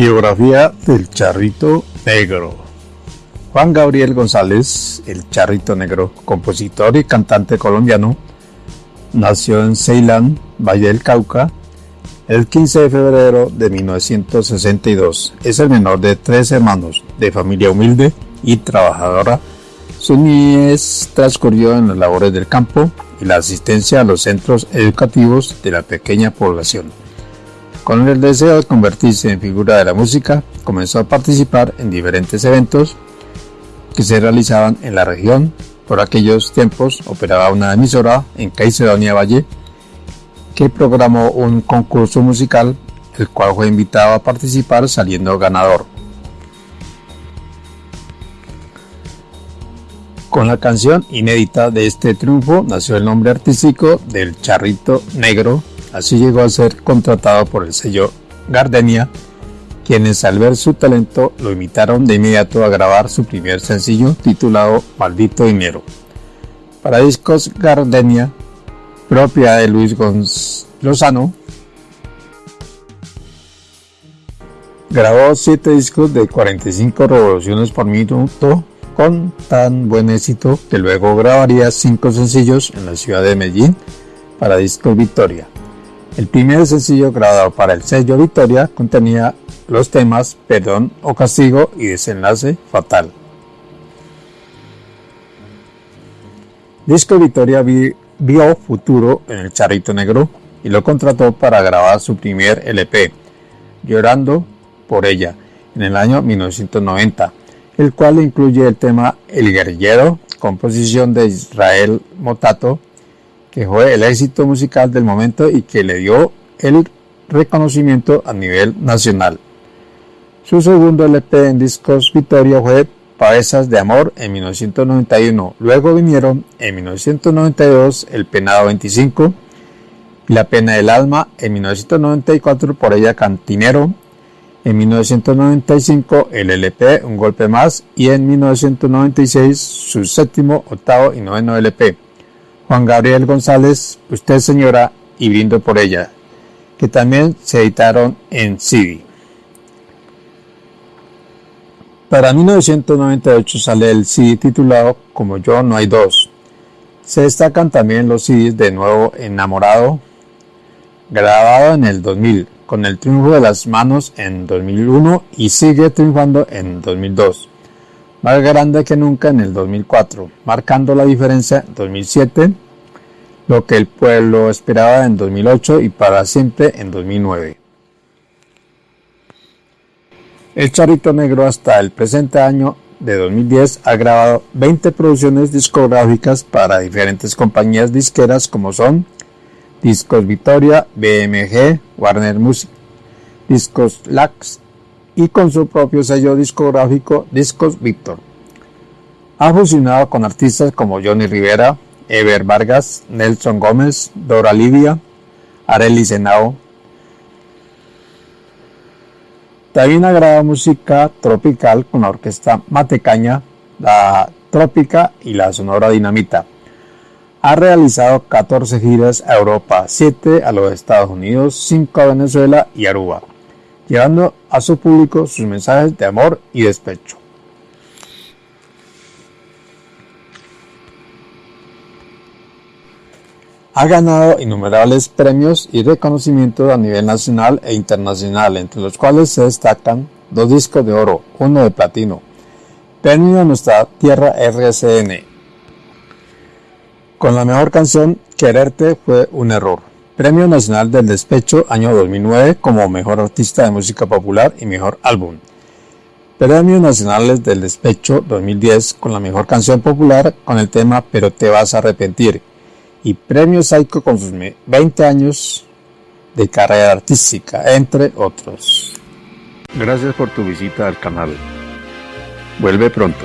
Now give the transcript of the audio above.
Biografía del Charrito Negro. Juan Gabriel González, el Charrito Negro, compositor y cantante colombiano, nació en Ceilán, Valle del Cauca, el 15 de febrero de 1962. Es el menor de tres hermanos, de familia humilde y trabajadora. Su niñez transcurrió en las labores del campo y la asistencia a los centros educativos de la pequeña población. Con el deseo de convertirse en figura de la música, comenzó a participar en diferentes eventos que se realizaban en la región. Por aquellos tiempos operaba una emisora en Caicedonia Valle que programó un concurso musical, el cual fue invitado a participar saliendo ganador. Con la canción inédita de este triunfo nació el nombre artístico del Charrito Negro Así llegó a ser contratado por el sello Gardenia, quienes al ver su talento lo invitaron de inmediato a grabar su primer sencillo titulado Maldito Dinero. Para discos Gardenia, propiedad de Luis Gonz Lozano, grabó 7 discos de 45 revoluciones por minuto con tan buen éxito que luego grabaría 5 sencillos en la ciudad de Medellín para Discos Victoria. El primer sencillo grabado para el sello Victoria contenía los temas Perdón o Castigo y Desenlace Fatal. Disco Victoria vio futuro en el Charrito Negro y lo contrató para grabar su primer LP, Llorando por ella, en el año 1990, el cual incluye el tema El Guerrillero, composición de Israel Motato, que fue el éxito musical del momento y que le dio el reconocimiento a nivel nacional. Su segundo LP en discos Victoria fue Pavesas de Amor en 1991. Luego vinieron en 1992 El Penado 25 y La Pena del Alma en 1994 por ella Cantinero. En 1995 el LP Un Golpe Más y en 1996 su séptimo, octavo y noveno LP. Juan Gabriel González, Usted Señora y Brindo por ella, que también se editaron en CD. Para 1998 sale el CD titulado Como yo no hay dos. Se destacan también los CDs de Nuevo Enamorado, grabado en el 2000, con el triunfo de las manos en 2001 y sigue triunfando en 2002 más grande que nunca en el 2004, marcando la diferencia en 2007, lo que el pueblo esperaba en 2008 y para siempre en 2009. El Charrito Negro hasta el presente año de 2010 ha grabado 20 producciones discográficas para diferentes compañías disqueras como son Discos Victoria, BMG, Warner Music, Discos Lax, y con su propio sello discográfico Discos Victor. Ha fusionado con artistas como Johnny Rivera, Ever Vargas, Nelson Gómez, Dora Livia, Arely Senao. También ha grabado música tropical con la orquesta Matecaña, la Trópica y la Sonora Dinamita. Ha realizado 14 giras a Europa, 7 a los Estados Unidos, 5 a Venezuela y Aruba llevando a su público sus mensajes de amor y despecho. Ha ganado innumerables premios y reconocimientos a nivel nacional e internacional, entre los cuales se destacan dos discos de oro, uno de platino, premio a nuestra tierra RCN. Con la mejor canción, Quererte fue un error. Premio Nacional del Despecho año 2009 como Mejor Artista de Música Popular y Mejor Álbum. Premios Nacionales del Despecho 2010 con la Mejor Canción Popular con el tema Pero te vas a arrepentir. Y Premio Psycho con sus 20 años de carrera artística, entre otros. Gracias por tu visita al canal. Vuelve pronto.